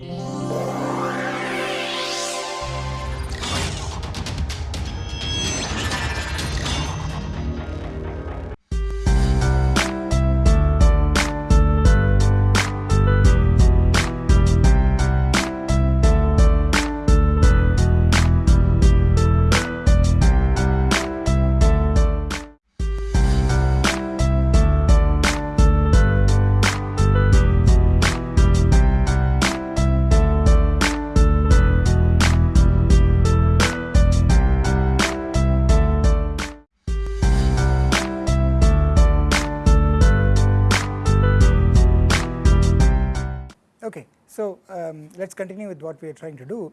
Yeah. Let us continue with what we are trying to do.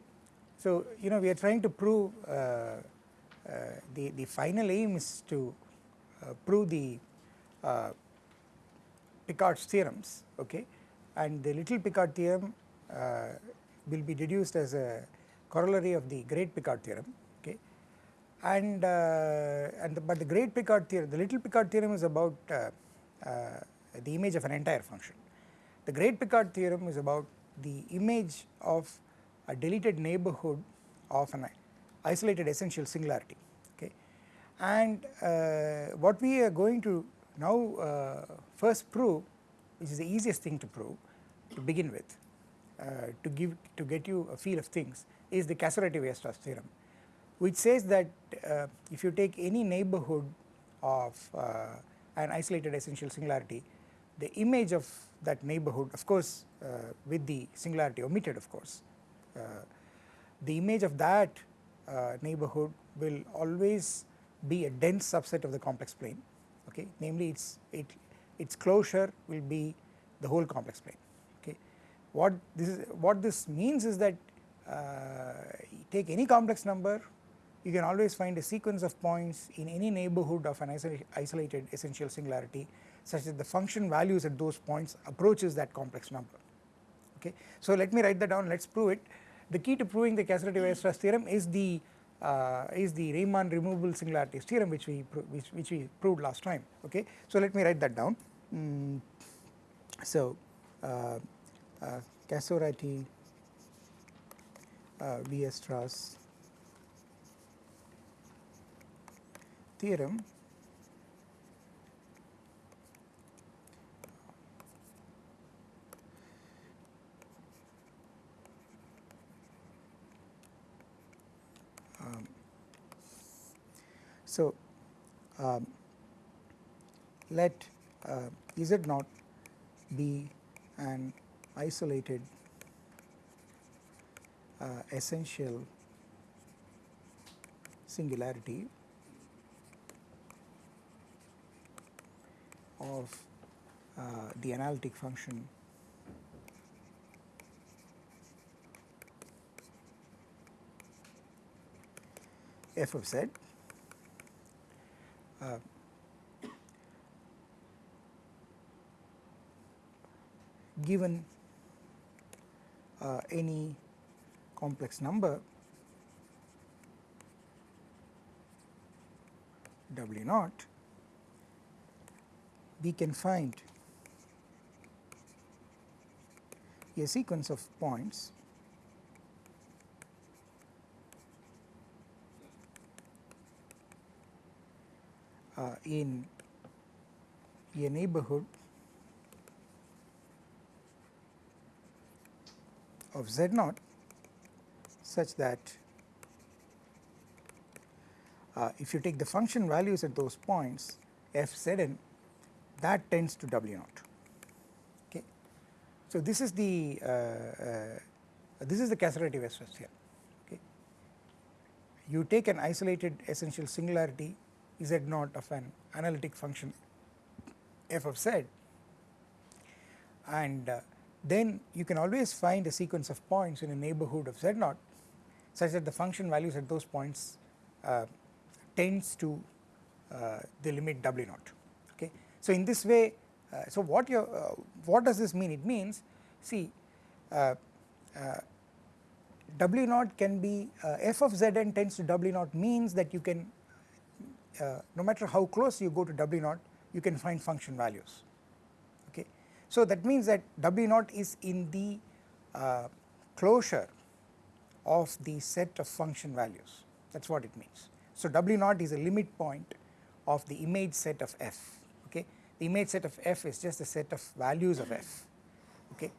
So you know we are trying to prove uh, uh, the, the final aim is to uh, prove the uh, Picard's theorems okay? And the little Picard theorem will be deduced as a corollary of the great Picard theorem okay? And and the, but the great Picard theorem the little Picard theorem is about the image of an entire function. The great Picard theorem is about the image of a deleted neighborhood of an isolated essential singularity okay? And uh, what we are going to now uh, first prove which is the easiest thing to prove to begin with uh, to give to get you a feel of things is the Casorati-Weierstrass theorem which says that uh, if you take any neighborhood of uh, an isolated essential singularity the image of that neighborhood of course uh, with the singularity omitted of course. Uh, the image of that uh, neighborhood will always be a dense subset of the complex plane okay? Namely its it its closure will be the whole complex plane okay? What this is what this means is that uh, take any complex number you can always find a sequence of points in any neighborhood of an isolated essential singularity such that the function values at those points approaches that complex number okay. So let me write that down let us prove it the key to proving the Casorati-Weierstrass theorem is the uh, is the Riemann removable singularities theorem which we which, which we proved last time okay. So let me write that down mm. so uh, uh, Casorati uh, Weierstrass theorem So, um, let uh, Z naught be an isolated uh, essential singularity of uh, the analytic function f of z uh, given uh, any complex number W naught, we can find a sequence of points uh, in a neighborhood of z naught such that uh, if you take the function values at those points f z n that tends to w naught okay. So this is the uh, uh, this is the Casorati-Weierstrass theorem okay. You take an isolated essential singularity z naught of an analytic function f of z and uh, then you can always find a sequence of points in a neighborhood of z naught such that the function values at those points uh, tends to uh, the limit w naught okay. So in this way uh, so what you uh, what does this mean it means see uh, w naught can be f of z n tends to w naught means that you can uh, no matter how close you go to W naught you can find function values okay. So that means that W naught is in the uh, closure of the set of function values that is what it means. So W naught is a limit point of the image set of f okay the image set of f is just a set of values of f okay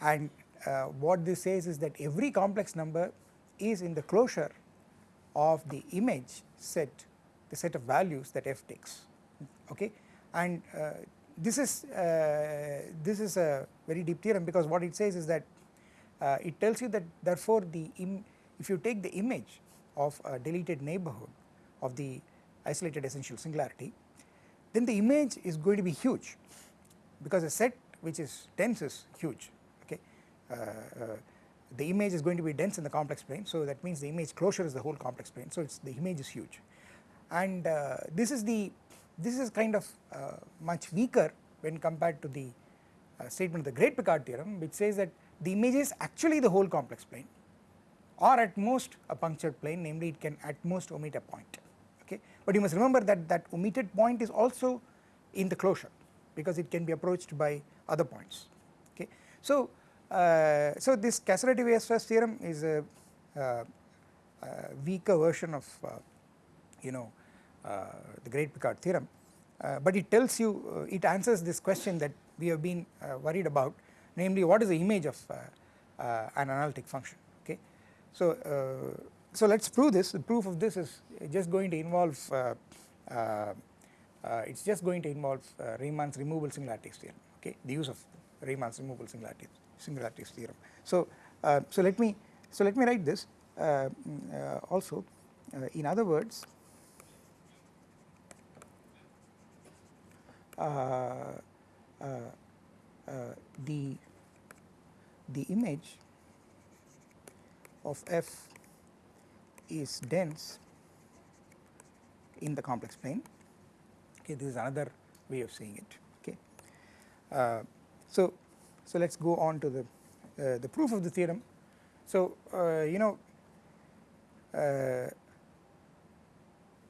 and uh, what this says is that every complex number is in the closure of the image set the set of values that f takes okay? And uh, this is uh, this is a very deep theorem because what it says is that uh, it tells you that therefore the if you take the image of a deleted neighborhood of the isolated essential singularity then the image is going to be huge because a set which is dense is huge okay? Uh, uh, the image is going to be dense in the complex plane so that means the image closure is the whole complex plane so it's the image is huge and uh, this is the this is kind of uh, much weaker when compared to the uh, statement of the great Picard theorem which says that the image is actually the whole complex plane or at most a punctured plane namely it can at most omit a point okay? But you must remember that that omitted point is also in the closure because it can be approached by other points okay? So uh, so this Casorati Weierstrass theorem is a, uh, a weaker version of uh, you know uh, the great Picard theorem uh, but it tells you uh, it answers this question that we have been uh, worried about namely what is the image of uh, uh, an analytic function okay. So, so let us prove this the proof of this is just going to involve it is just going to involve Riemann's removable singularities theorem okay the use of Riemann's removable singularities singularities theorem. So, so let me so let me write this mm, also in other words Uh, uh, uh, the the image of f is dense in the complex plane. Okay this is another way of saying it. Okay. Uh, so so let's go on to the uh, the proof of the theorem. So uh, you know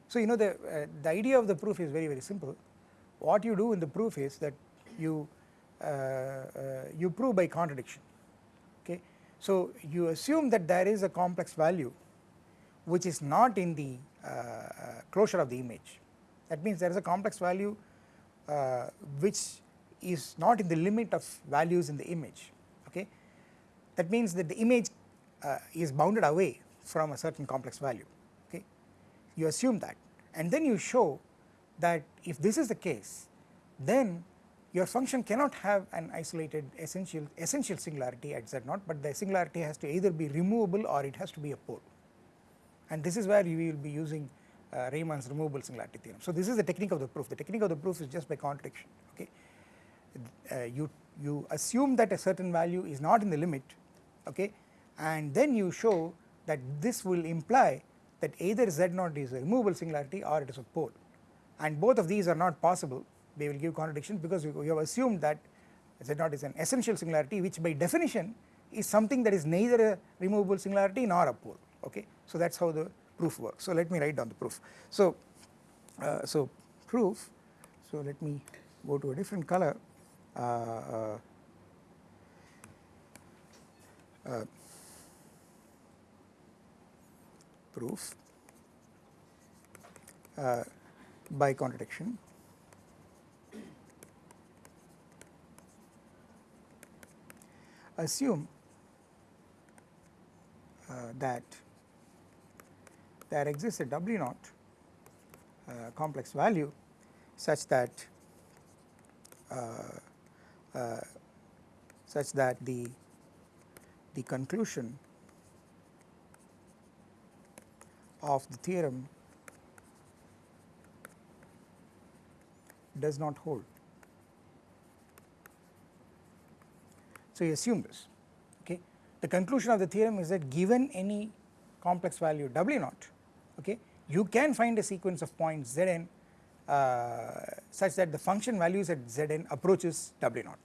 so you know the the idea of the proof is very very simple what you do in the proof is that you uh, uh, you prove by contradiction okay. So you assume that there is a complex value which is not in the uh, closure of the image that means there is a complex value uh, which is not in the limit of values in the image okay. That means that the image uh, is bounded away from a certain complex value okay you assume that and then you show that if this is the case then your function cannot have an isolated essential essential singularity at z naught but the singularity has to either be removable or it has to be a pole. And this is where you will be using uh, Riemann's removable singularity theorem. So this is the technique of the proof. The technique of the proof is just by contradiction okay? Uh, you you assume that a certain value is not in the limit okay? And then you show that this will imply that either z naught is a removable singularity or it is a pole and both of these are not possible. They will give contradictions because you, have assumed that Z0 is an essential singularity which by definition is something that is neither a removable singularity nor a pole okay. So that is how the proof works. So let me write down the proof. So, uh, so proof so let me go to a different color. Uh, uh, uh proof. Uh, by contradiction. Assume uh, that there exists a W naught uh, complex value such that uh, uh such that the the conclusion of the theorem does not hold. So, you assume this okay. The conclusion of the theorem is that given any complex value W naught okay, you can find a sequence of points Zn uh, such that the function values at Zn approaches W naught.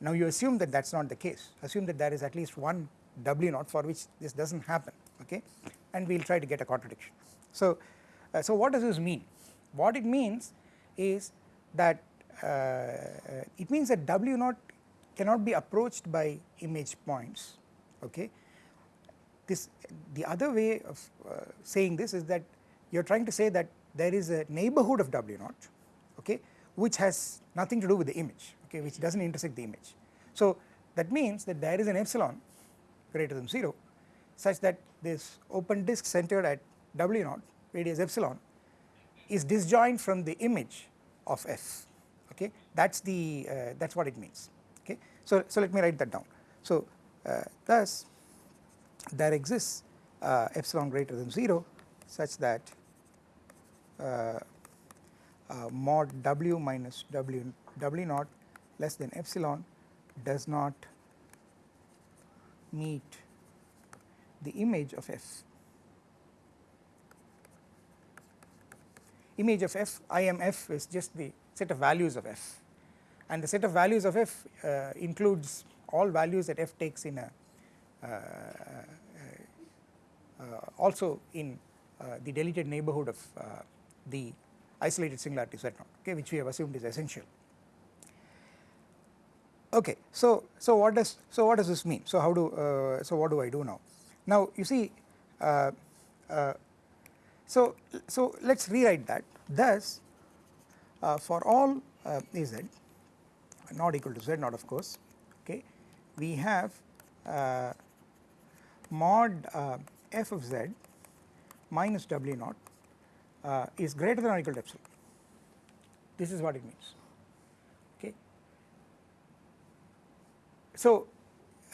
Now you assume that that is not the case, assume that there is at least one W naught for which this does not happen okay and we will try to get a contradiction. So, uh, so what does this mean? What it means is that uh, it means that W naught cannot be approached by image points okay this the other way of uh, saying this is that you are trying to say that there is a neighborhood of W naught okay which has nothing to do with the image okay which does not intersect the image. So that means that there is an epsilon greater than 0 such that this open disk centered at W naught radius epsilon is disjoint from the image of f okay that is the uh, that is what it means okay. So, so let me write that down. So uh, thus there exists uh, epsilon greater than 0 such that uh, uh, mod w minus w w naught less than epsilon does not meet the image of f. Image of f, IMF is just the set of values of f and the set of values of f uh, includes all values that f takes in a uh, uh, also in uh, the deleted neighborhood of the isolated singularity z naught okay which we have assumed is essential. Okay, so so what does so what does this mean? So how do uh, so what do I do now? Now you see, uh, uh, so so let's rewrite that. Thus, for all z not equal to z not of course, okay, we have mod uh, f of z minus w naught uh, is greater than or equal to epsilon. This is what it means. Okay. So,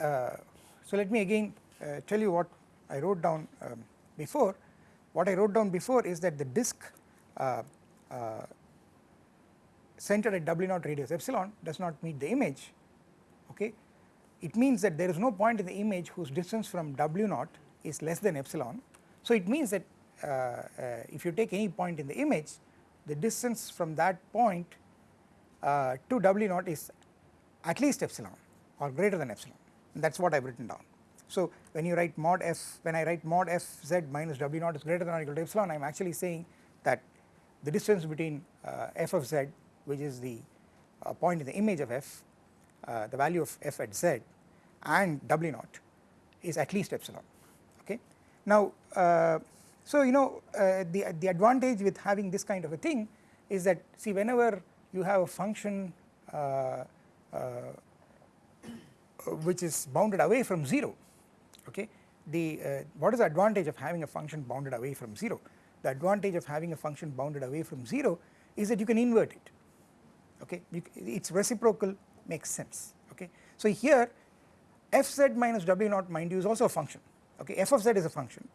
uh, so let me again uh, tell you what I wrote down um, before. What I wrote down before is that the disk uh, uh, centered at w naught radius epsilon does not meet the image. Okay it means that there is no point in the image whose distance from w naught is less than epsilon. So it means that uh, uh, if you take any point in the image the distance from that point uh, to w naught is at least epsilon or greater than epsilon that is what I have written down. So when you write mod f when I write mod f z minus w naught is greater than or equal to epsilon I am actually saying that the distance between uh, f of z which is the uh, point in the image of f uh, the value of f at z and w naught is at least epsilon okay. Now so you know the, the advantage with having this kind of a thing is that see whenever you have a function which is bounded away from 0 okay the uh, what is the advantage of having a function bounded away from 0 the advantage of having a function bounded away from 0 is that you can invert it. Okay? Its reciprocal makes sense. Okay. So here fz minus w naught mind you is also a function. Okay? f of z is a function.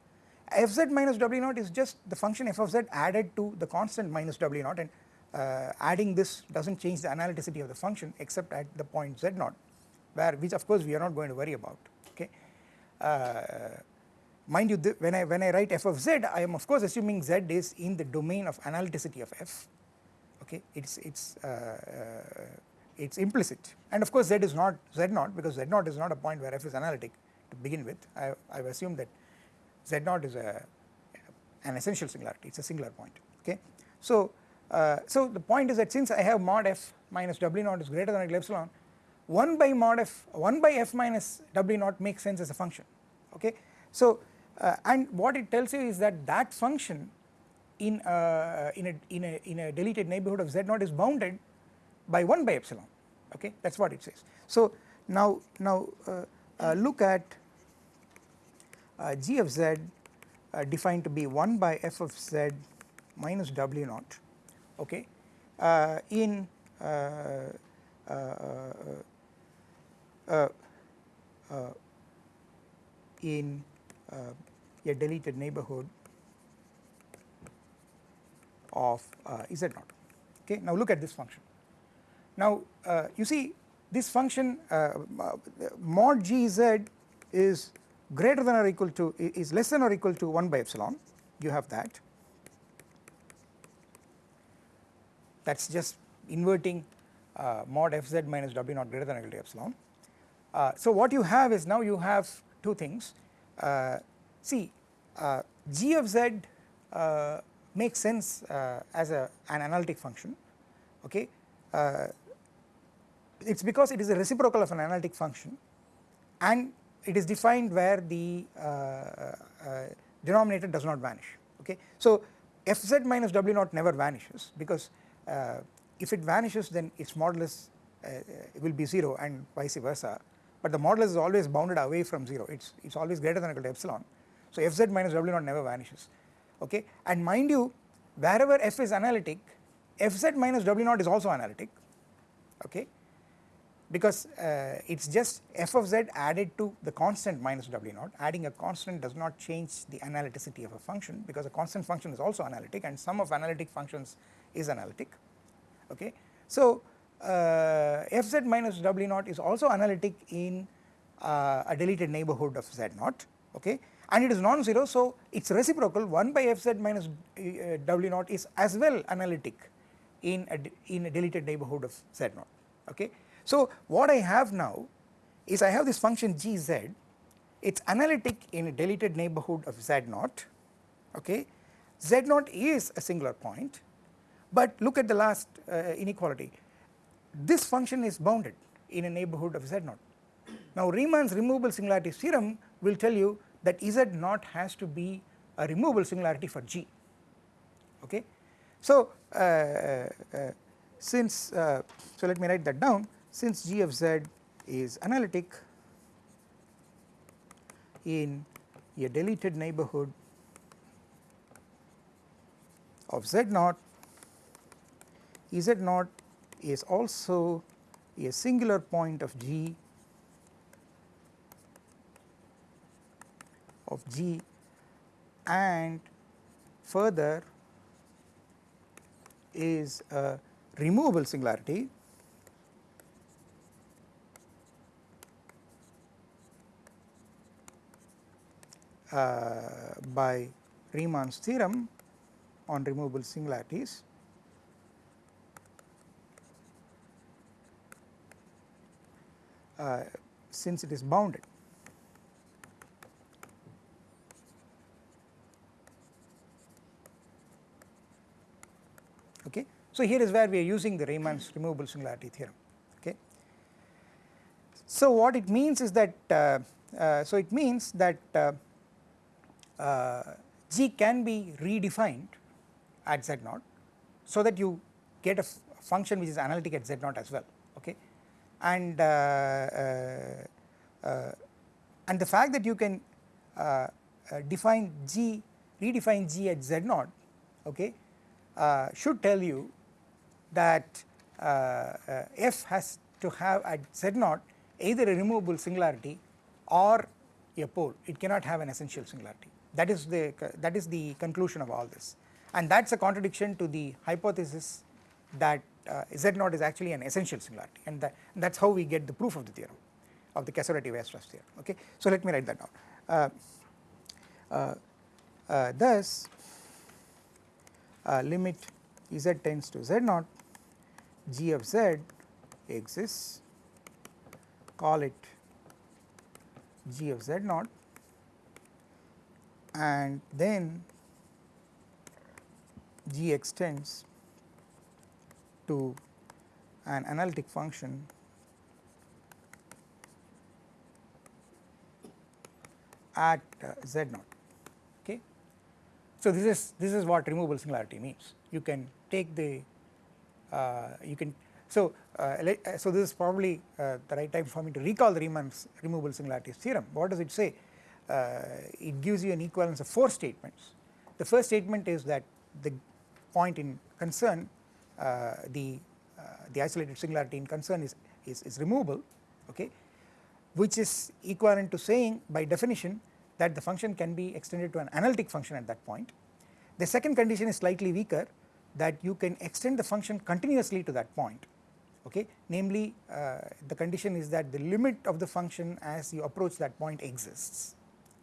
fz minus w naught is just the function f of z added to the constant minus w naught and uh, adding this does not change the analyticity of the function except at the point z naught where which of course we are not going to worry about. Okay. Uh, mind you when I when I write f of z I am of course assuming z is in the domain of analyticity of f okay it's it's uh, uh it is implicit and of course z is not z naught because z naught is not a point where f is analytic to begin with I have assumed that z naught is a an essential singularity it is a singular point okay. So uh, so the point is that since I have mod f minus w naught is greater than or equal epsilon 1 by mod f 1 by f minus w naught makes sense as a function okay. So uh, and what it tells you is that that function in uh, in a in a in a deleted neighborhood of z naught is bounded by 1 by epsilon okay that is what it says. So now, now uh, uh, look at uh, g of z uh, defined to be 1 by f of z minus w naught okay uh, in uh, in a deleted neighborhood of z naught okay. Now look at this function now uh, you see this function uh, mod gz is greater than or equal to is less than or equal to 1 by epsilon you have that that is just inverting uh, mod fz minus w naught greater than or equal to epsilon. Uh, so what you have is now you have two things uh, see uh, g of z makes sense as a an analytic function okay? It is because it is a reciprocal of an analytic function and it is defined where the uh, uh, denominator does not vanish okay. So fz minus w naught never vanishes because uh, if it vanishes then its modulus uh, will be 0 and vice versa. But the modulus is always bounded away from 0 it's it's always greater than or equal to epsilon so fz minus w naught never vanishes. Okay? And mind you wherever f is analytic fz minus w naught is also analytic. Okay? Because uh, it is just f of z added to the constant minus w naught. Adding a constant does not change the analyticity of a function because a constant function is also analytic and sum of analytic functions is analytic. Okay. So uh, fz minus w naught is also analytic in uh, a deleted neighbourhood of z naught. Okay and it is non-zero so its reciprocal 1 by fz minus uh, w naught is as well analytic in a, in a deleted neighbourhood of z naught okay. So what I have now is I have this function gz it is analytic in a deleted neighbourhood of z naught okay z naught is a singular point but look at the last uh, inequality this function is bounded in a neighbourhood of z naught. Now Riemann's removable singularity theorem will tell you that z naught has to be a removable singularity for g okay. So uh, uh, since uh, so let me write that down since g of z is analytic in a deleted neighbourhood of z naught, z naught is also a singular point of g of g and further is a removable singularity uh, by Riemann's theorem on removable singularities uh, since it is bounded. Okay. So, here is where we are using the Riemann's removable singularity theorem. Okay. So, what it means is that uh, uh, so it means that uh, uh G can be redefined at Z naught so that you get a function which is analytic at Z naught as well okay and uh, uh, uh, and the fact that you can define G redefine G at Z naught okay should tell you that f has to have at Z naught either a removable singularity or a pole. It cannot have an essential singularity. That is the that is the conclusion of all this. And that is a contradiction to the hypothesis that uh, z naught is actually an essential singularity. And that that is how we get the proof of the theorem of the Casorati-Weierstrass theorem. Okay. So let me write that down. Uh, uh, uh thus uh, limit z tends to z naught g of z exists call it g of z naught and then g extends to an analytic function at uh, z naught okay. So this is this is what removable singularity means you can take the you can so uh, uh so this is probably uh, the right time for me to recall the Riemann's removable singularities theorem what does it say uh, it gives you an equivalence of 4 statements. The first statement is that the point in concern uh, the uh, the isolated singularity in concern is, is, is removable okay which is equivalent to saying by definition that the function can be extended to an analytic function at that point. The second condition is slightly weaker that you can extend the function continuously to that point okay? Namely uh, the condition is that the limit of the function as you approach that point exists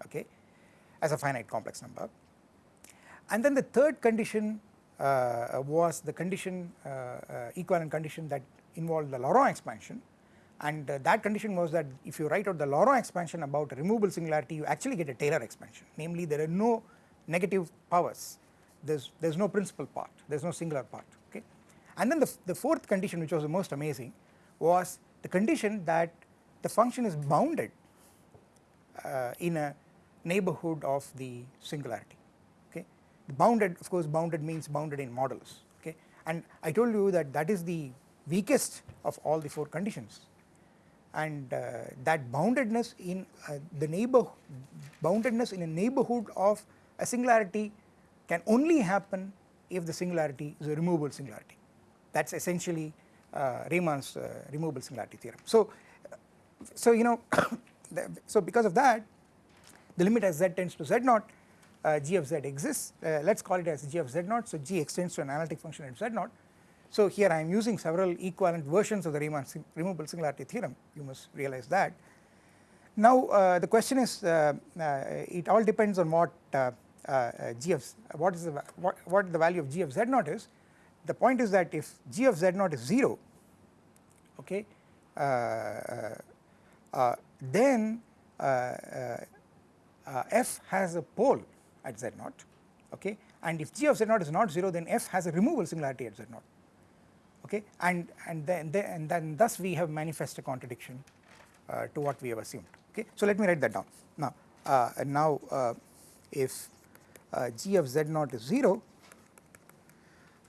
okay as a finite complex number. And then the third condition uh, was the condition uh, uh, equivalent condition that involved the Laurent expansion. And uh, that condition was that if you write out the Laurent expansion about removable singularity you actually get a Taylor expansion. Namely there are no negative powers there is there is no principal part there is no singular part okay. And then the, the fourth condition which was the most amazing was the condition that the function is bounded uh, in a neighborhood of the singularity okay. Bounded of course bounded means bounded in modulus okay and I told you that that is the weakest of all the 4 conditions and uh, that boundedness in uh, the neighbor boundedness in a neighborhood of a singularity can only happen if the singularity is a removable singularity that is essentially uh, Riemann's uh, removable singularity theorem. So, so you know so because of that the limit as z tends to z naught uh, g of z exists uh, let us call it as g of z naught so g extends to an analytic function at z naught. So here I am using several equivalent versions of the Riemann removable singularity theorem you must realize that. Now uh, the question is uh, it all depends on what g of what is the what, what the value of g of z naught is? The point is that if g of z naught is 0 okay then uh, f has a pole at z naught okay? And if g of z naught is not 0 then f has a removable singularity at z naught okay? And and then, then and then thus we have manifest a contradiction uh, to what we have assumed okay? So let me write that down. Now uh, now uh, if uh, g of z naught is 0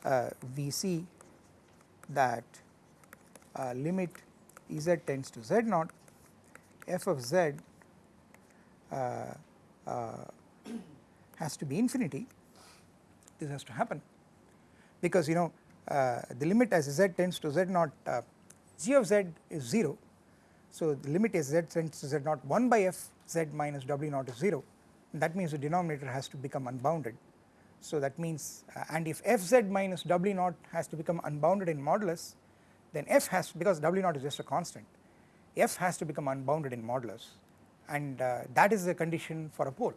uh, we see that limit Ez tends to z naught f of z uh, has to be infinity. This has to happen because you know uh, the limit as z tends to z naught uh, g of z is 0 so the limit as z tends to z naught 1 by f z minus w naught is 0 that means the denominator has to become unbounded. So that means uh, and if f z minus w naught has to become unbounded in modulus then f has because w naught is just a constant f has to become unbounded in modulus. And uh, that is the condition for a pole.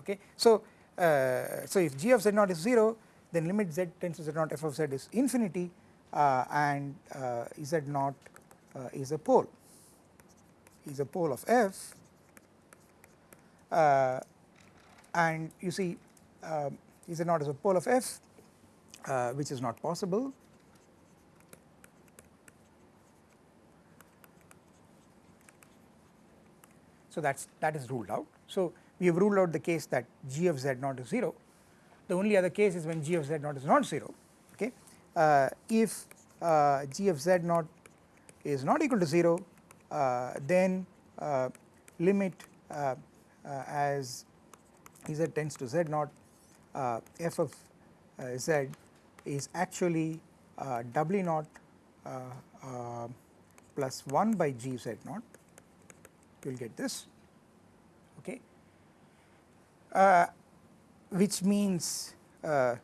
Okay. So, uh, so if g of z naught is 0 then limit z tends to z naught f of z is infinity uh, and uh, z naught uh, is a pole. Is a pole of f and you see uh z naught is a pole of f which is not possible So that is that is ruled out. So we have ruled out the case that g of z naught is 0. The only other case is when g of z naught is not 0 okay. Uh, if uh, g of z naught is not equal to 0 uh, then uh, limit uh, uh, as z tends to z naught f of z is actually w naught plus 1 by g z naught. You will get this. Okay. Uh, which means uh,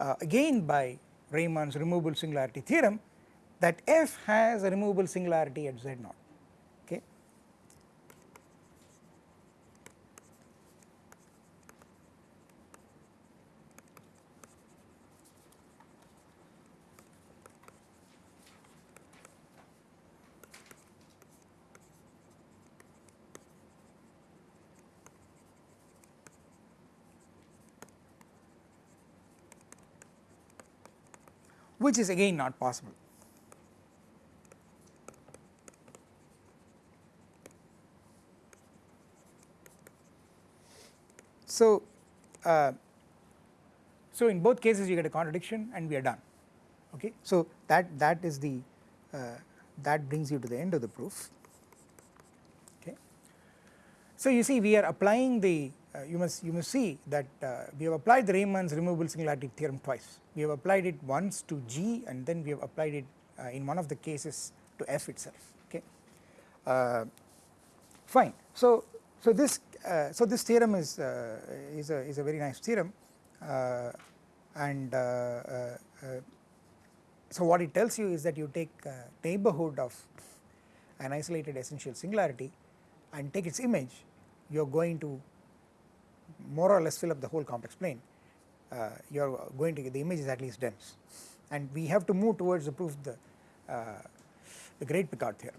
uh, again by Riemann's removable singularity theorem that f has a removable singularity at z naught which is again not possible. So, uh, so in both cases you get a contradiction and we are done okay. So that that is the uh, that brings you to the end of the proof okay. So you see we are applying the Uh, you must you must see that uh, we have applied the Riemann's removable singularity theorem twice. We have applied it once to G and then we have applied it uh, in one of the cases to F itself. Okay, uh, fine. So so this uh, so this theorem is is a is a very nice theorem and so what it tells you is that you take neighborhood of an isolated essential singularity and take its image you are going to more or less fill up the whole complex plane uh, you are going to get the image is at least dense and we have to move towards the proof of the, uh, the great Picard theorem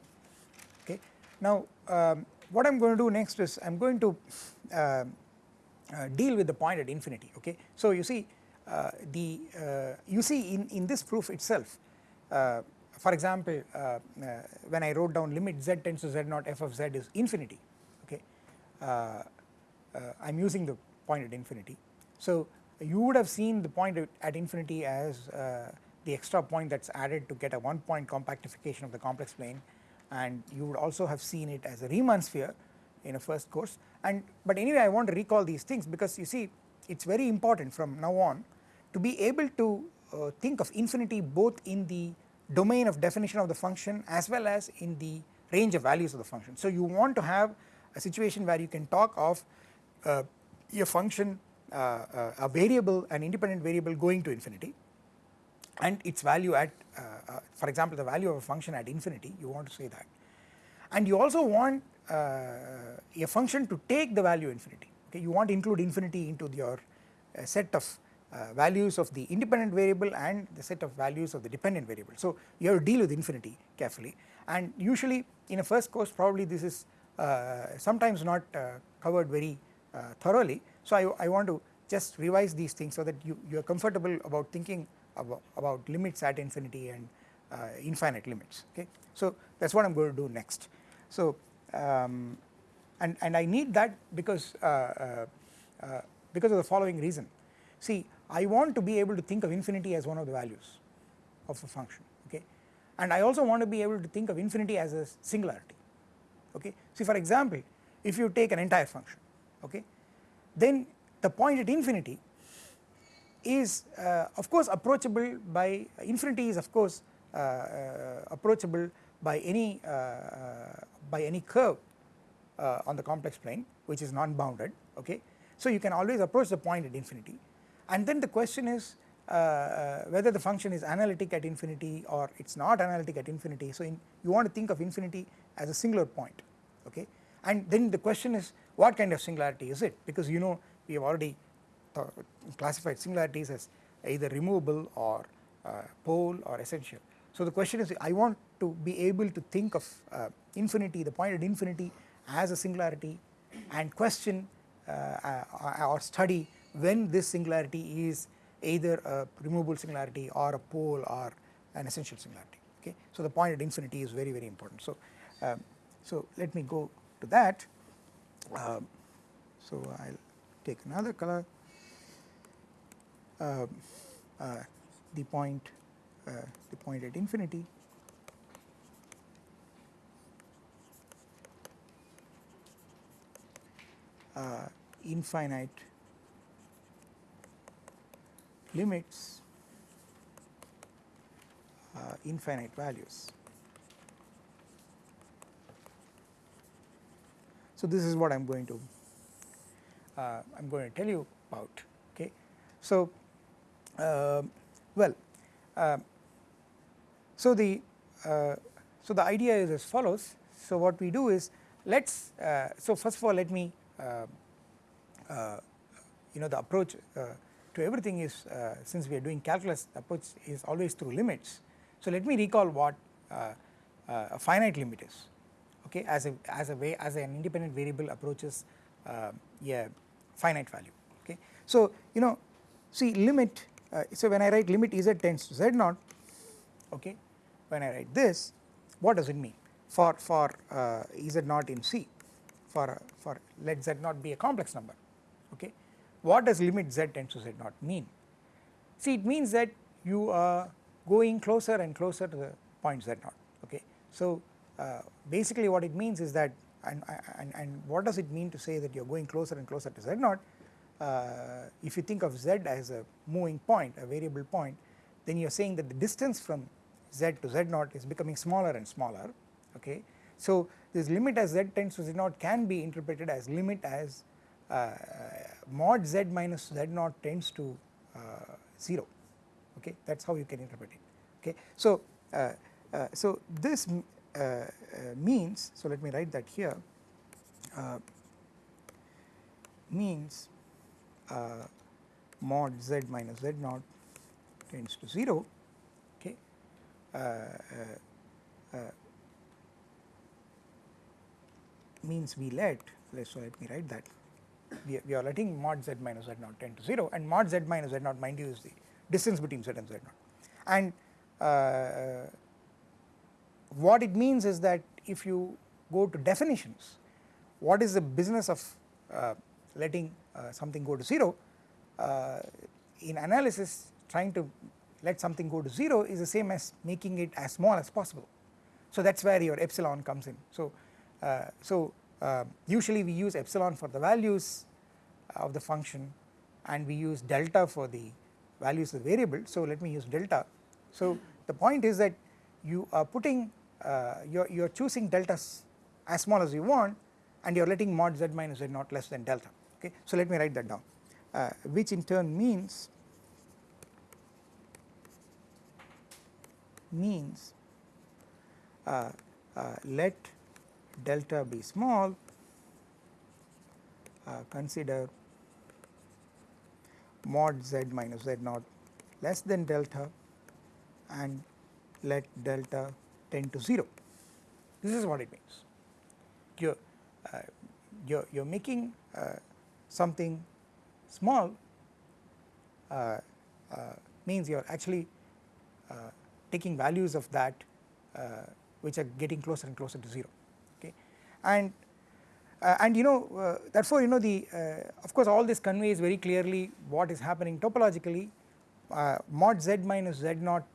okay. Now um, what I am going to do next is I am going to uh, uh, deal with the point at infinity okay. So you see uh, the uh, you see in, in this proof itself for example uh, uh, when I wrote down limit z tends to z naught f of z is infinity okay uh, I am using the point at infinity. So you would have seen the point at infinity as the extra point that is added to get a one point compactification of the complex plane and you would also have seen it as a Riemann sphere in a first course and but anyway I want to recall these things because you see it is very important from now on to be able to uh, think of infinity both in the domain of definition of the function as well as in the range of values of the function. So you want to have a situation where you can talk of uh, a function uh, uh a variable an independent variable going to infinity. And its value at uh, uh, for example the value of a function at infinity you want to say that. And you also want uh, a function to take the value infinity. Okay you want to include infinity into your set of uh, values of the independent variable and the set of values of the dependent variable. So you have to deal with infinity carefully. And usually in a first course probably this is uh, sometimes not uh, covered very thoroughly. So I, I want to just revise these things so that you, you are comfortable about thinking about, about limits at infinity and uh, infinite limits okay. So that is what I am going to do next. So um, and, and I need that because uh, uh, uh, because of the following reason. See I want to be able to think of infinity as one of the values of a function okay and I also want to be able to think of infinity as a singularity okay. See for example if you take an entire function okay then the point at infinity is uh, of course approachable by infinity is of course uh, uh, approachable by any uh, uh, by any curve uh, on the complex plane which is non-bounded okay. So you can always approach the point at infinity and then the question is whether the function is analytic at infinity or it is not analytic at infinity. So in, you want to think of infinity as a singular point okay and then the question is what kind of singularity is it because you know we have already classified singularities as either removable or uh, pole or essential. So the question is I want to be able to think of uh, infinity the point at infinity as a singularity and question uh, uh or study when this singularity is either a removable singularity or a pole or an essential singularity okay. So the point at infinity is very very important. So, um, so let me go to that. Um, so I will take another color uh, uh, the point uh, the point at infinity infinite limits infinite values. So this is what I am going to uh, I am going to tell you about okay. So uh, well, uh, so the uh, so the idea is as follows. So what we do is let's so first of all let me you know the approach to everything is since we are doing calculus the approach is always through limits. So let me recall what a finite limit is okay as a as a way as an independent variable approaches uh, a finite value okay. So you know see limit uh, so when I write limit z tends to z naught okay when I write this what does it mean for for uh, z naught in C for for let z naught be a complex number okay. What does limit z tends to z naught mean? See it means that you are going closer and closer to the point z naught okay. So basically what it means is that and, and, and what does it mean to say that you are going closer and closer to z naught uh, if you think of z as a moving point a variable point then you are saying that the distance from z to z naught is becoming smaller and smaller okay. So this limit as z tends to z naught can be interpreted as limit as uh, mod z minus z naught tends to uh, 0 okay that is how you can interpret it okay. So, uh, uh so this uh, uh, means so let me write that here means uh, mod z minus z naught tends to 0 okay? Uh, uh, means we let let so let me write that. We, we are letting mod z minus z naught tend to 0 and mod z minus z naught mind you is the distance between z and z naught. And uh, what it means is that if you go to definitions what is the business of uh, letting uh, something go to 0 uh, in analysis trying to let something go to 0 is the same as making it as small as possible. So that is where your epsilon comes in. So, uh, so uh, usually we use epsilon for the values of the function and we use delta for the values of the variable. So let me use delta. So the point is that you are putting uh, you're, you're choosing deltas as small as you want and you're letting mod z minus z naught less than delta okay. So let me write that down uh, which in turn means means uh, uh, let delta be small uh, consider mod z minus z naught less than delta and let delta tend to 0 this is what it means. You're uh, you're, you're making uh, something small uh, uh means you're actually uh, taking values of that uh, which are getting closer and closer to 0 okay? And and you know therefore you know the of course all this conveys very clearly what is happening topologically. Mod z minus z naught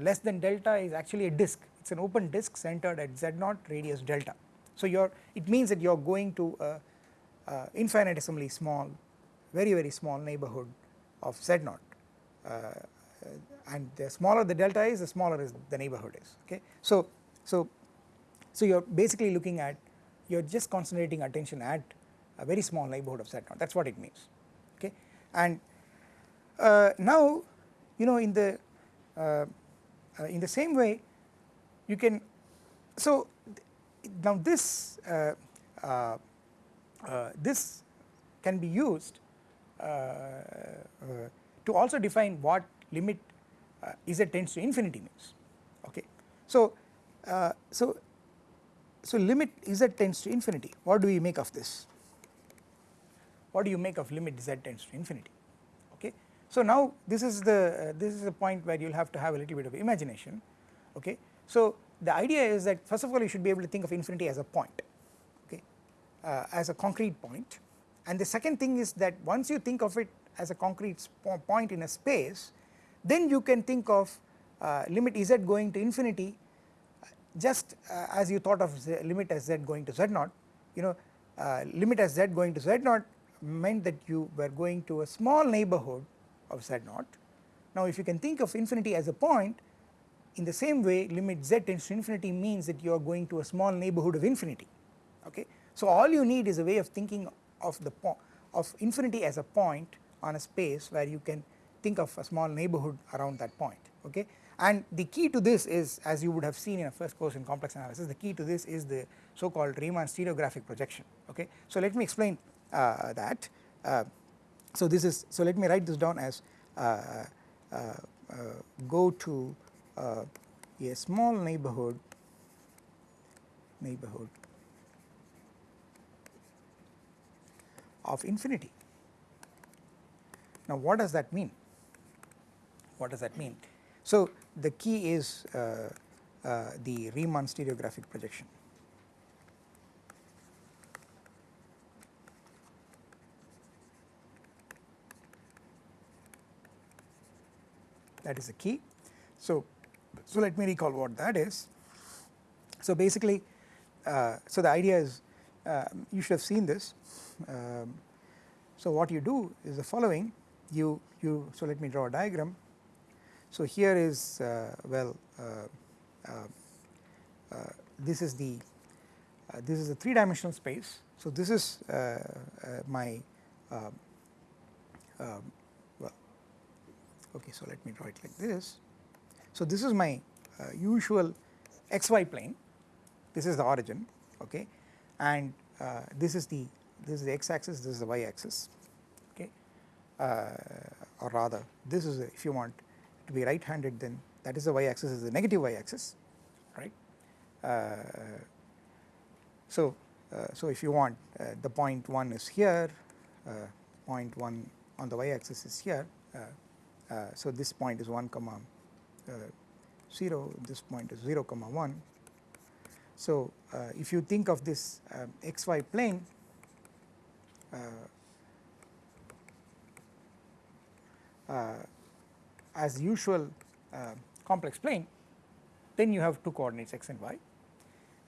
less than delta is actually a disk it is an open disk centered at z naught radius delta. So you are it means that you are going to a, a infinitesimally small very very small neighborhood of z naught and the smaller the delta is the smaller is the neighborhood is okay. So, so, so you are basically looking at you are just concentrating attention at a very small neighborhood of z naught that is what it means okay and uh, now you know in the uh, uh, in the same way you can so now this uh, uh, uh, this can be used to also define what limit z tends to infinity means okay. So, so, so limit z tends to infinity what do we make of this what do you make of limit z tends to infinity okay. So now this is the uh, this is the point where you will have to have a little bit of imagination okay. So the idea is that first of all you should be able to think of infinity as a point okay uh, as a concrete point and the second thing is that once you think of it as a concrete point in a space then you can think of uh, limit z going to infinity just uh, as you thought of z limit as z going to z naught you know uh, limit as z going to z naught meant that you were going to a small neighborhood of z naught. Now if you can think of infinity as a point in the same way limit z tends to infinity means that you are going to a small neighborhood of infinity okay. So all you need is a way of thinking of the of infinity as a point on a space where you can think of a small neighborhood around that point okay and the key to this is as you would have seen in a first course in complex analysis the key to this is the so called Riemann stereographic projection okay. So let me explain uh, that uh, so this is so let me write this down as uh, uh, uh go to uh, a small neighborhood neighborhood of infinity. Now what does that mean? What does that mean? So the key is uh, uh, the Riemann stereographic projection. That is the key. So, so let me recall what that is. So basically, uh, so the idea is uh, you should have seen this. Um, so what you do is the following you you so let me draw a diagram so here is uh, well uh, uh, this is the this is a three dimensional space. So this is my um, um, well okay so let me draw it like this. So this is my usual xy plane. This is the origin okay? And uh, this is the this is the x axis this is the y axis okay? Uh, or rather this is a, if you want to be right handed then that is the y axis is the negative y axis right. Uh, so, uh, so if you want uh, the point 1 is here, uh, point 1 on the y axis is here, uh, uh, so this point is 1 comma 0, this point is 0 comma 1 So uh, if you think of this um, xy plane uh, uh, as usual uh, complex plane then you have two coordinates x and y.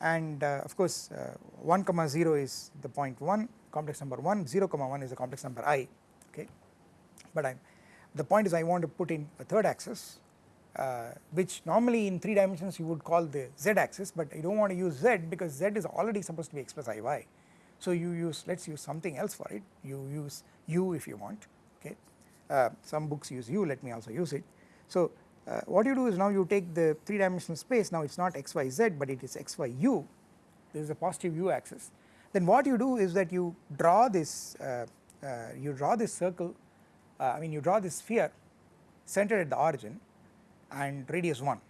And uh, of course uh, 1 comma 0 is the point 1 complex number 1 0 comma 1 is the complex number i okay? But I the point is I want to put in a third axis uh, which normally in 3 dimensions you would call the z axis but you do not want to use z because z is already supposed to be x plus iy so you use let us use something else for it. You use u if you want okay? Uh, some books use u let me also use it. So uh, what you do is now you take the 3 dimensional space. Now it is not xyz but it is xyu this is a positive u axis. Then what you do is that you draw this uh, uh, you draw this circle uh, I mean you draw this sphere centered at the origin and radius 1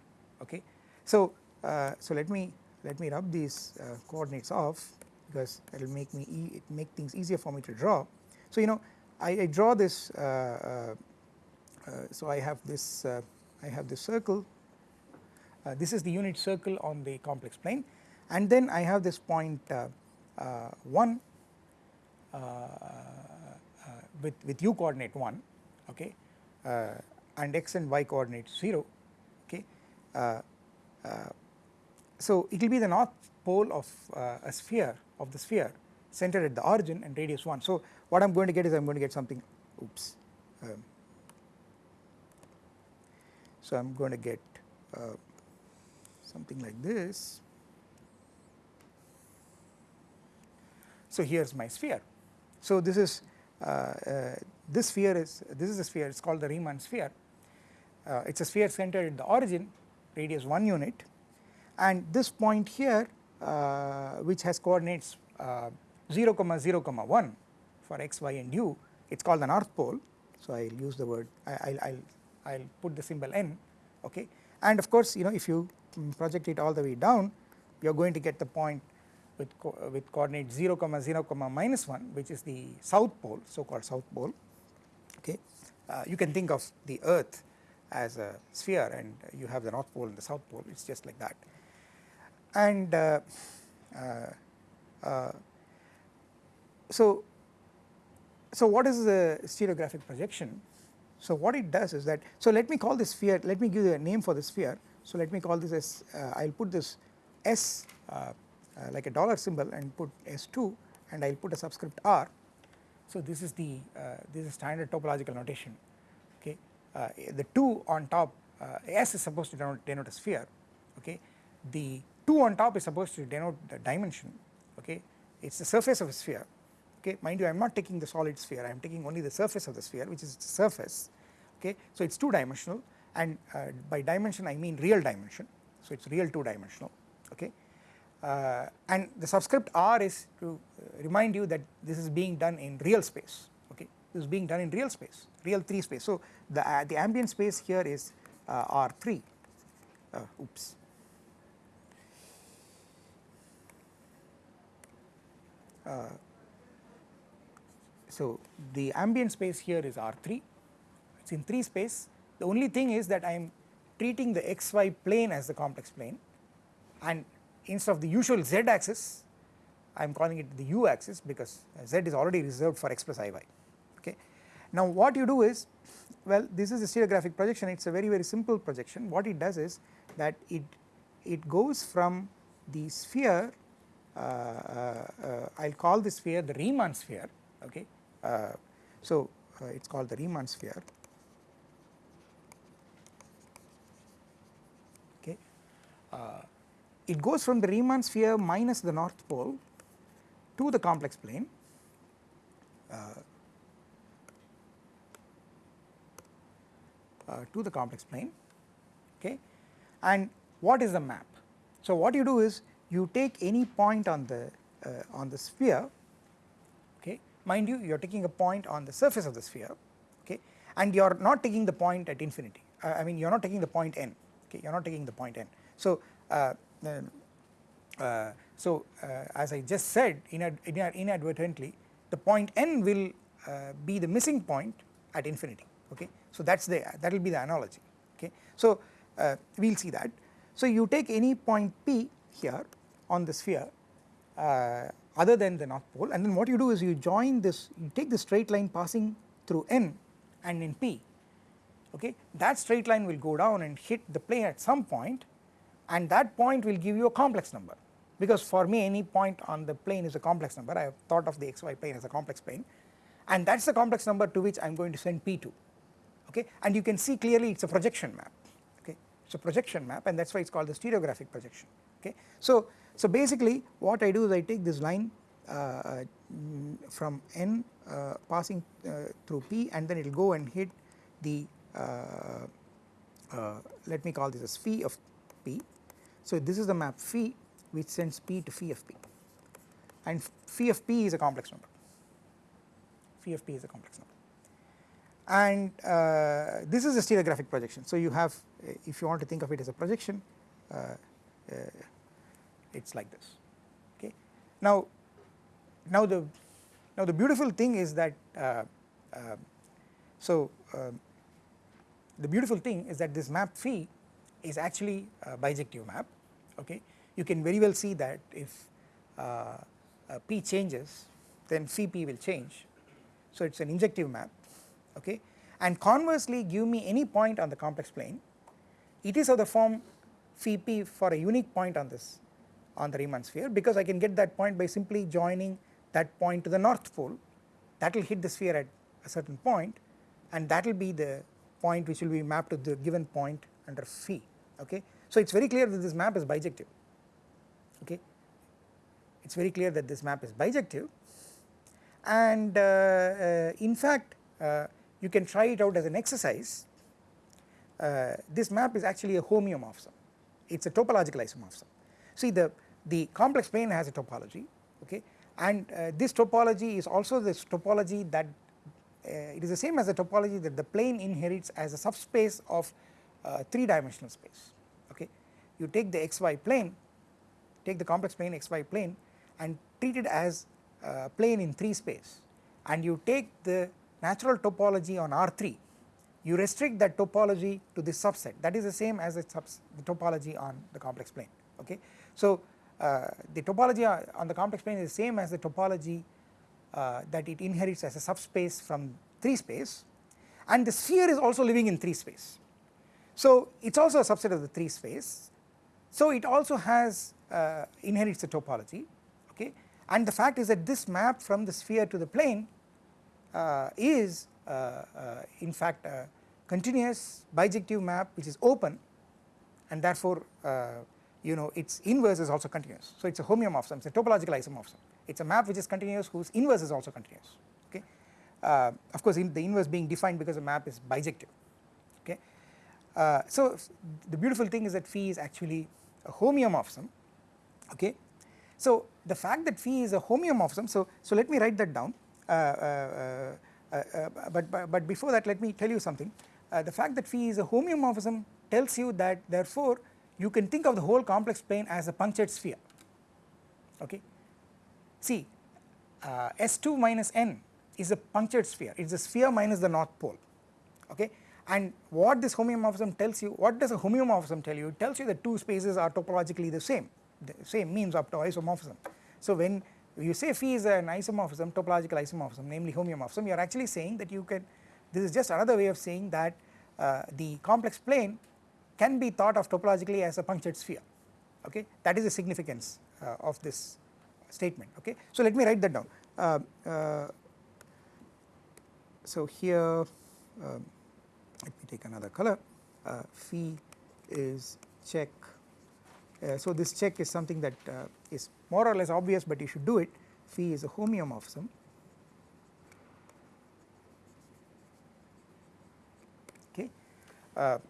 okay. So, uh, so let me let me rub these uh, coordinates off because it will make me e make things easier for me to draw. So you know I, I draw this so I have this I have this circle uh, this is the unit circle on the complex plane and then I have this point uh, uh, 1 uh, uh, with, with u coordinate 1 okay uh, and x and y coordinates 0 okay. so it will be the north pole of a sphere of the sphere centered at the origin and radius 1. So what I am going to get is I am going to get something oops um, so I am going to get uh, something like this. So here is my sphere. So this is uh, uh, this sphere is this is a sphere it is called the Riemann sphere. Uh, it is a sphere centered at the origin radius 1 unit and this point here uh, which has coordinates uh, 0 comma 0 comma 1 for x, y and u it is called the north pole. So I will use the word I will I will put the symbol n okay and of course you know if you project it all the way down you are going to get the point with, co with coordinate 0 comma 0 comma minus 1 which is the south pole so called south pole okay. Uh, you can think of the earth as a sphere and you have the north pole and the south pole it is just like that and uh, uh, uh so so what is the stereographic projection so what it does is that, so let me call this sphere, let me give you a name for the sphere. So let me call this as, uh, I will put this S uh, uh, like a dollar symbol and put S2 and I will put a subscript R. So this is the, uh, this is standard topological notation. Uh, the 2 on top, uh, S is supposed to denote, denote a sphere, okay. The 2 on top is supposed to denote the dimension, okay. It is the surface of a sphere okay mind you I am not taking the solid sphere I am taking only the surface of the sphere which is the surface okay. So it is 2 dimensional and uh, by dimension I mean real dimension so it is real 2 dimensional okay uh, and the subscript r is to uh, remind you that this is being done in real space okay is being done in real space real 3 space. So the uh, the ambient space here is uh, r3 uh, oops. So the ambient space here is R3, it is in 3 space. The only thing is that I am treating the xy plane as the complex plane. And instead of the usual z axis I am calling it the u axis because z is already reserved for x plus iy. Now what you do is well this is a stereographic projection. It is a very very simple projection. What it does is that it it goes from the sphere uh, uh, uh, I will call this sphere the Riemann sphere okay? Uh, so uh, it is called the Riemann sphere. Okay. Uh, it goes from the Riemann sphere minus the north pole to the complex plane to the complex plane okay? And what is the map? So what you do is you take any point on the uh, on the sphere okay? Mind you you are taking a point on the surface of the sphere okay? And you are not taking the point at infinity. Uh, I mean you are not taking the point n okay? You are not taking the point n. So uh, uh, so uh, as I just said inad inadvertently the point n will uh, be the missing point at infinity okay so that is the that will be the analogy okay. So uh, we will see that. So you take any point p here on the sphere uh, other than the north pole and then what you do is you join this you take the straight line passing through n and in p okay? That straight line will go down and hit the plane at some point and that point will give you a complex number. Because for me any point on the plane is a complex number. I have thought of the xy plane as a complex plane. And that is the complex number to which I am going to send p to okay? And you can see clearly it is a projection map okay? It is a projection map and that is why it is called the stereographic projection okay. So, so basically what I do is I take this line uh, from n uh, passing uh, through p and then it will go and hit the uh, uh, let me call this as phi of p. So this is the map phi which sends p to phi of p. And phi of p is a complex number. Phi of p is a complex number and uh, this is a stereographic projection. So you have if you want to think of it as a projection uh, uh, it is like this okay. Now, now the now the beautiful thing is that uh, uh, so the beautiful thing is that this map phi is actually a bijective map okay. You can very well see that if uh, p changes then phi p will change so it is an injective map okay? And conversely give me any point on the complex plane. It is of the form phi p for a unique point on this on the Riemann sphere because I can get that point by simply joining that point to the north pole. That will hit the sphere at a certain point and that will be the point which will be mapped to the given point under phi okay. So it is very clear that this map is bijective okay? It is very clear that this map is bijective. And uh, uh, in fact uh, you can try it out as an exercise uh, this map is actually a homeomorphism it is a topological isomorphism. See the, the complex plane has a topology okay and uh, this topology is also this topology that uh, it is the same as the topology that the plane inherits as a subspace of uh, 3 dimensional space okay. You take the xy plane take the complex plane xy plane and treat it as a plane in 3 space and you take the natural topology on R3 you restrict that topology to this subset that is the same as the, the topology on the complex plane okay. So uh, the topology on the complex plane is the same as the topology uh, that it inherits as a subspace from 3 space and the sphere is also living in 3 space. So it is also a subset of the 3 space so it also has uh, inherits the topology okay and the fact is that this map from the sphere to the plane is uh, uh, in fact a continuous bijective map which is open and therefore you know its inverse is also continuous. So it is a homeomorphism, it is a topological isomorphism, it is a map which is continuous whose inverse is also continuous okay. Uh, of course in the inverse being defined because the map is bijective okay. Uh, so the beautiful thing is that phi is actually a homeomorphism okay. So the fact that phi is a homeomorphism so, so let me write that down uh, uh, uh, Uh, uh, uh, but, but, but before that let me tell you something. The fact that phi is a homeomorphism tells you that therefore you can think of the whole complex plane as a punctured sphere. Okay. See uh, S2 minus n is a punctured sphere. It is a sphere minus the north pole. Okay? And what this homeomorphism tells you what does a homeomorphism tell you? It tells you that two spaces are topologically the same. The same means up to isomorphism. So when you say phi is an isomorphism topological isomorphism namely homeomorphism. You are actually saying that you can this is just another way of saying that uh, the complex plane can be thought of topologically as a punctured sphere okay? That is the significance uh, of this statement okay. So let me write that down. Uh, uh, so here um, let me take another color. Uh, phi is check uh, so this check is something that uh, is more or less obvious but you should do it phi is a homeomorphism okay um,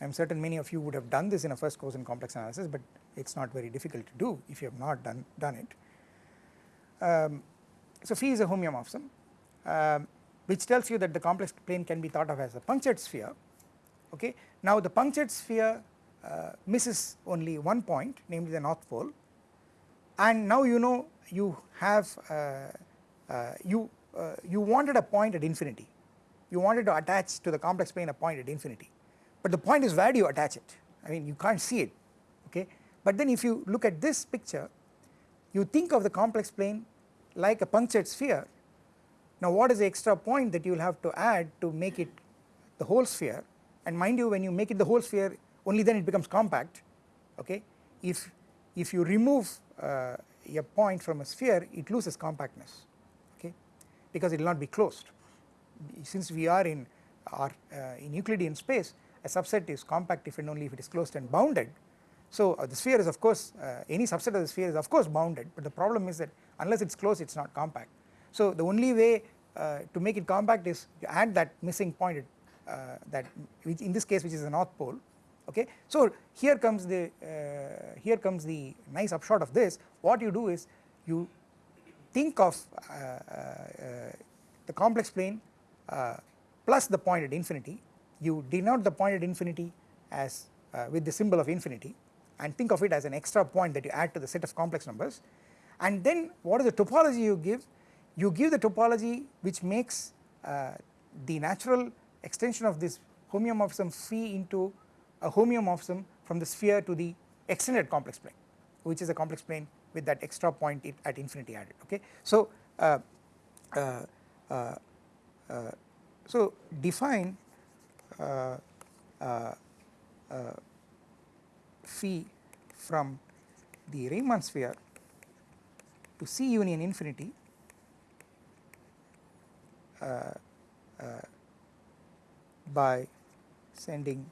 I am certain many of you would have done this in a first course in complex analysis but it is not very difficult to do if you have not done, done it. Um, so phi is a homeomorphism um, which tells you that the complex plane can be thought of as a punctured sphere okay. Now the punctured sphere uh, misses only one point namely the north pole. And now you know you have uh, uh, you uh, you wanted a point at infinity. You wanted to attach to the complex plane a point at infinity. But the point is where do you attach it? I mean you can't see it okay? But then if you look at this picture you think of the complex plane like a punctured sphere. Now what is the extra point that you will have to add to make it the whole sphere? And mind you when you make it the whole sphere only then it becomes compact okay? If if you remove uh, a point from a sphere it loses compactness okay? Because it will not be closed. Since we are in our uh, in Euclidean space a subset is compact if and only if it is closed and bounded. So uh, the sphere is of course uh, any subset of the sphere is of course bounded. But the problem is that unless it is closed it is not compact. So the only way uh, to make it compact is to add that missing point uh, that which in this case which is the north pole okay. So here comes the uh, here comes the nice upshot of this. What you do is you think of uh, uh, the complex plane uh, plus the point at infinity. You denote the point at infinity as with the symbol of infinity and think of it as an extra point that you add to the set of complex numbers. And then what is the topology you give? You give the topology which makes uh, the natural extension of this homeomorphism phi into a homeomorphism from the sphere to the extended complex plane which is a complex plane with that extra point at infinity added okay. So, uh, uh, uh, uh so define uh, uh, phi from the Riemann sphere to C union infinity uh, uh, by sending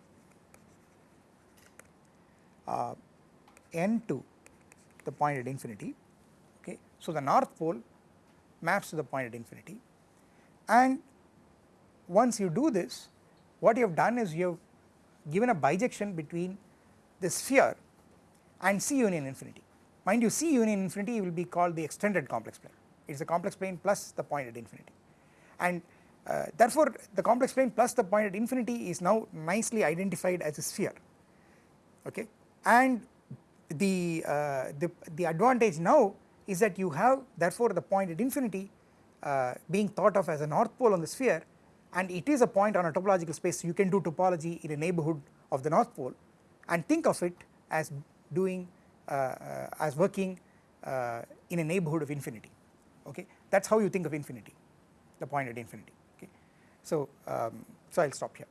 uh, n to the point at infinity okay. So the north pole maps to the point at infinity and once you do this what you have done is you have given a bijection between the sphere and C union infinity. Mind you C union infinity will be called the extended complex plane it is a complex plane plus the point at infinity and uh, therefore the complex plane plus the point at infinity is now nicely identified as a sphere okay and the, uh, the, the advantage now is that you have therefore the point at infinity uh, being thought of as a north pole on the sphere. And it is a point on a topological space. So you can do topology in a neighbourhood of the north pole and think of it as doing uh, uh, as working uh, in a neighbourhood of infinity. Okay? That is how you think of infinity the point at infinity. Okay. So, um, so I will stop here.